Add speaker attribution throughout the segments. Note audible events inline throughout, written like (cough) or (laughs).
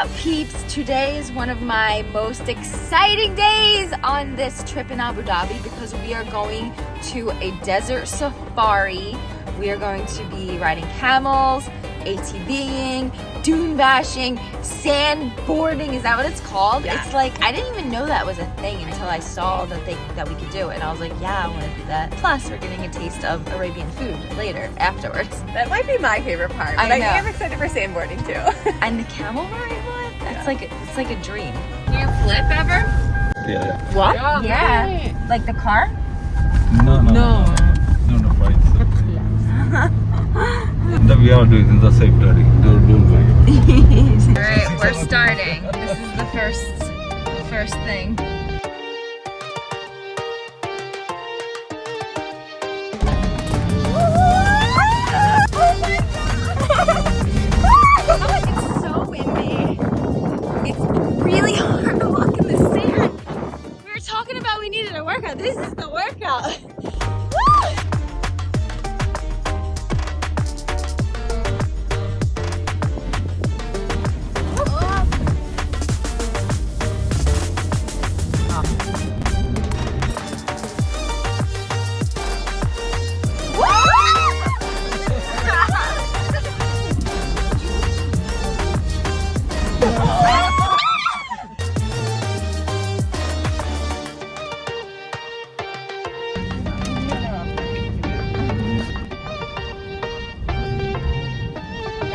Speaker 1: up peeps? Today is one of my most exciting days on this trip in Abu Dhabi because we are going to a desert safari. We are going to be riding camels, ATVing, dune bashing, sandboarding. Is that what it's called?
Speaker 2: Yeah.
Speaker 1: It's like I didn't even know that was a thing until I saw that they that we could do it, and I was like, yeah, I want to do that. Plus, we're getting a taste of Arabian food later (laughs) afterwards.
Speaker 2: That might be my favorite part,
Speaker 1: I
Speaker 2: but I,
Speaker 1: know.
Speaker 2: am excited for sandboarding too.
Speaker 1: And the camel ride one? That's
Speaker 2: Yeah.
Speaker 1: Like it's like a dream.
Speaker 2: you flip ever?
Speaker 3: Yeah.
Speaker 1: What? yeah. Like the car?
Speaker 3: No, no, no, no, no, fine. that we are doing in the safe riding. Don't, don't worry. (laughs)
Speaker 1: All right, we're starting. This is the first, the first thing.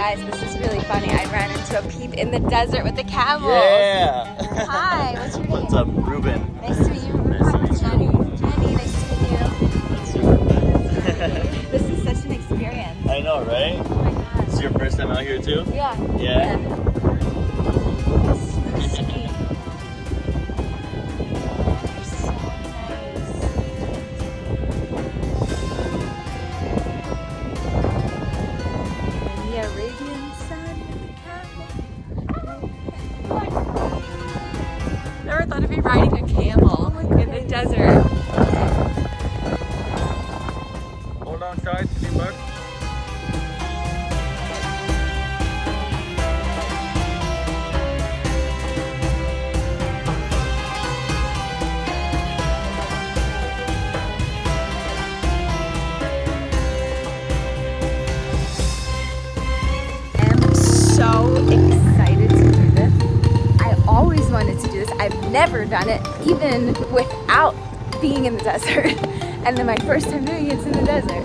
Speaker 1: Guys, this is really funny. I ran into a peep in the desert with the camel.
Speaker 4: Yeah.
Speaker 1: Hi, what's your name?
Speaker 4: What's up, Ruben?
Speaker 1: Nice to meet you.
Speaker 4: Nice to meet
Speaker 1: Jenny. Jenny, nice to meet you. (laughs) This is such an experience.
Speaker 4: I know, right?
Speaker 1: Oh my.
Speaker 4: This is your first time out here too?
Speaker 1: Yeah.
Speaker 4: Yeah.
Speaker 1: So
Speaker 2: never
Speaker 1: done it, even without being in the desert. (laughs) And then my first time doing it's in the desert.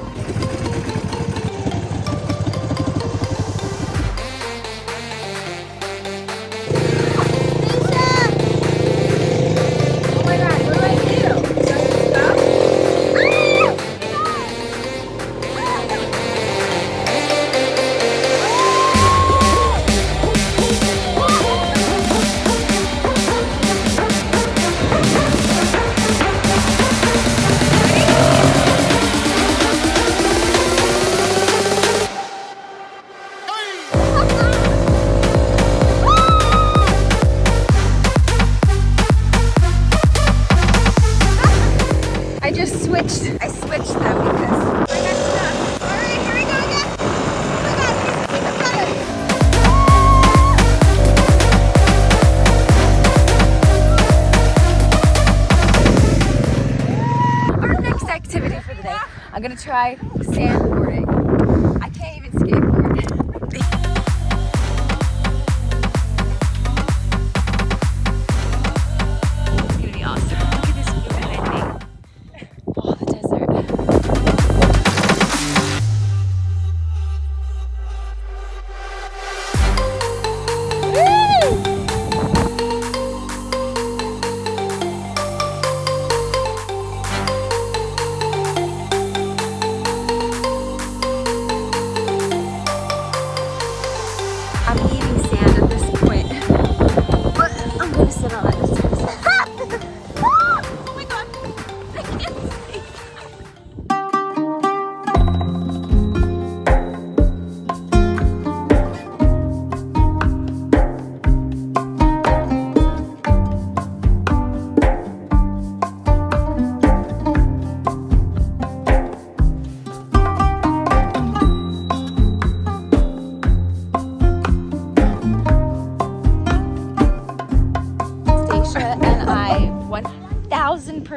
Speaker 1: Try sandboarding.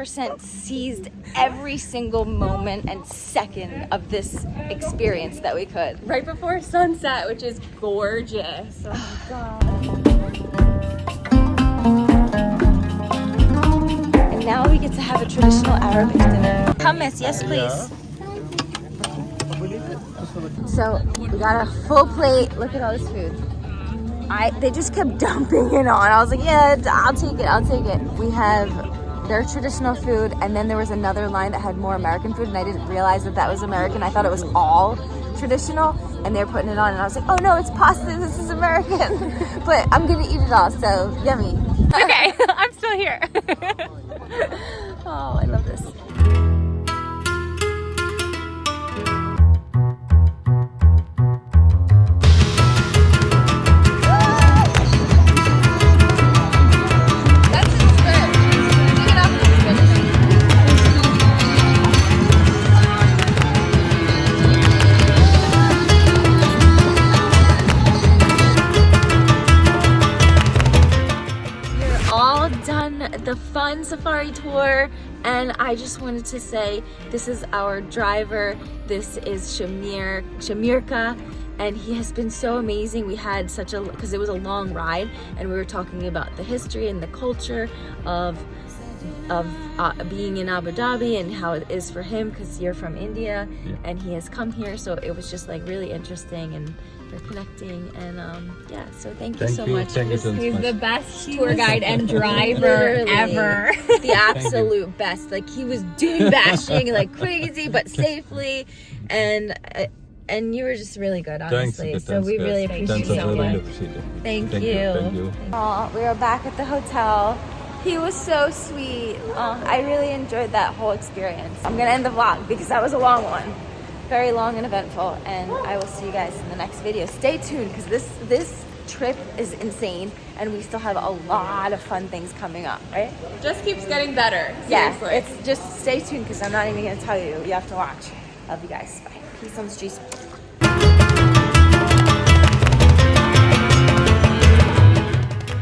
Speaker 1: 100% seized every single moment and second of this experience that we could.
Speaker 2: Right before sunset, which is gorgeous. Oh my god.
Speaker 1: And now we get to have a traditional Arabic dinner. Hummus, yes please. So we got a full plate. Look at all this food. I they just kept (laughs) dumping it on. I was like, yeah, I'll take it. I'll take it. We have their traditional food, and then there was another line that had more American food, and I didn't realize that that was American. I thought it was all traditional, and they're putting it on, and I was like, oh no, it's pasta. This is American. (laughs) but I'm gonna eat it all. So yummy.
Speaker 2: Okay, (laughs) (laughs) I'm still here.
Speaker 1: Oh, I love this. Tour and I just wanted to say this is our driver. This is Shamir Shamirka and he has been so amazing. We had such a because it was a long ride and we were talking about the history and the culture of of uh, being in Abu Dhabi and how it is for him because you're from India
Speaker 3: Yeah.
Speaker 1: and he has come here so it was just like really interesting and we're connecting and um yeah so thank you so
Speaker 3: you,
Speaker 1: much
Speaker 3: thank you so
Speaker 2: He's
Speaker 3: much.
Speaker 2: the best tour guide and (laughs) driver ever. (laughs)
Speaker 1: the absolute best. Like he was doing bashing like crazy, but (laughs) safely, and uh, and you were just really good, honestly.
Speaker 3: okay,
Speaker 1: so
Speaker 3: thanks,
Speaker 1: we
Speaker 3: guys.
Speaker 1: really appreciate
Speaker 2: you
Speaker 1: you
Speaker 2: so
Speaker 3: I really appreciate it.
Speaker 1: Thank,
Speaker 3: Thank
Speaker 1: you.
Speaker 3: you, thank you.
Speaker 1: Aw, we are back at the hotel. He was so sweet. Aw, I really enjoyed that whole experience. I'm gonna end the vlog because that was a long one. Very long and eventful. And I will see you guys in the next video. Stay tuned because this this trip is insane and we still have a lot of fun things coming up, right?
Speaker 2: Just keeps getting better.
Speaker 1: Yeah, it's just stay tuned because I'm not even gonna tell you. You have to watch. Love you guys. Bye. Peace on the streets.